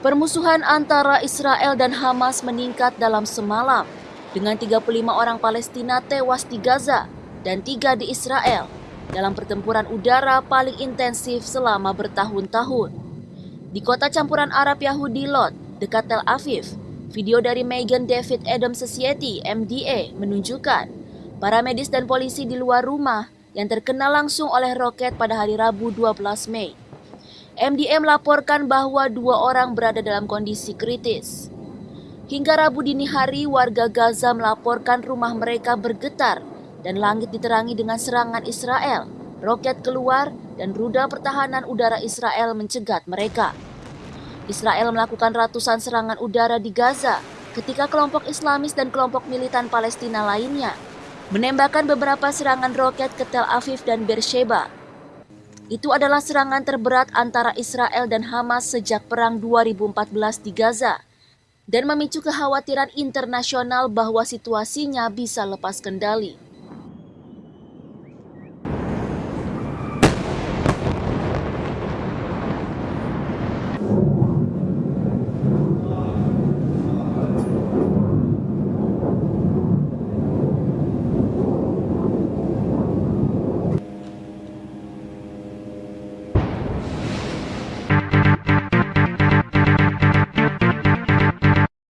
Permusuhan antara Israel dan Hamas meningkat dalam semalam dengan 35 orang Palestina tewas di Gaza dan tiga di Israel dalam pertempuran udara paling intensif selama bertahun-tahun. Di kota campuran Arab Yahudi Lot, dekat Tel Aviv, video dari Megan David Adam Society MDA menunjukkan para medis dan polisi di luar rumah yang terkena langsung oleh roket pada hari Rabu 12 Mei. MDM melaporkan bahwa dua orang berada dalam kondisi kritis. Hingga Rabu dini hari, warga Gaza melaporkan rumah mereka bergetar dan langit diterangi dengan serangan Israel. Roket keluar dan rudal pertahanan udara Israel mencegat mereka. Israel melakukan ratusan serangan udara di Gaza ketika kelompok Islamis dan kelompok militan Palestina lainnya menembakkan beberapa serangan roket ke Tel Aviv dan Beersheba itu adalah serangan terberat antara Israel dan Hamas sejak Perang 2014 di Gaza dan memicu kekhawatiran internasional bahwa situasinya bisa lepas kendali.